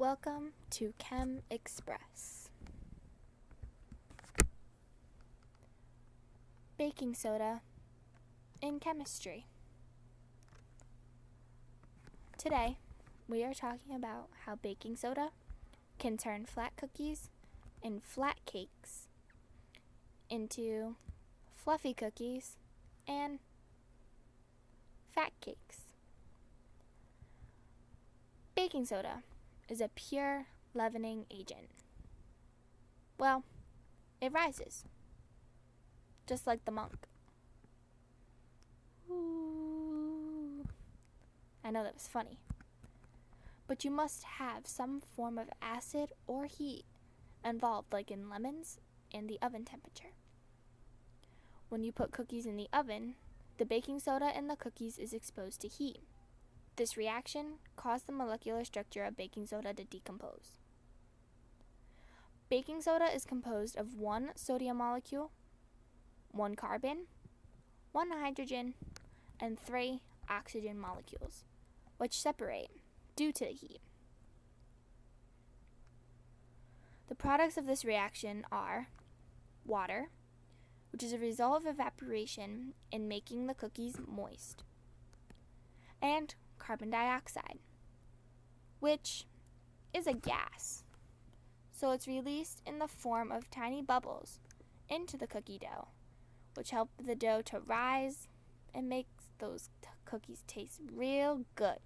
Welcome to Chem Express. Baking soda in chemistry. Today, we are talking about how baking soda can turn flat cookies and flat cakes into fluffy cookies and fat cakes. Baking soda is a pure leavening agent. Well, it rises, just like the monk. Ooh. I know that was funny. But you must have some form of acid or heat involved, like in lemons and the oven temperature. When you put cookies in the oven, the baking soda in the cookies is exposed to heat. This reaction caused the molecular structure of baking soda to decompose. Baking soda is composed of one sodium molecule, one carbon, one hydrogen, and three oxygen molecules, which separate due to the heat. The products of this reaction are water, which is a result of evaporation in making the cookies moist, and carbon dioxide, which is a gas. So it's released in the form of tiny bubbles into the cookie dough, which help the dough to rise and makes those t- cookies taste real good.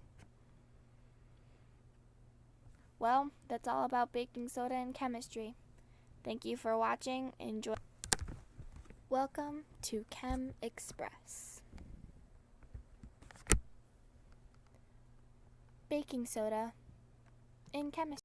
Well, that's all about baking soda and chemistry. Thank you for watching. Enjoy. Welcome to Chem Express. Baking soda in chemistry.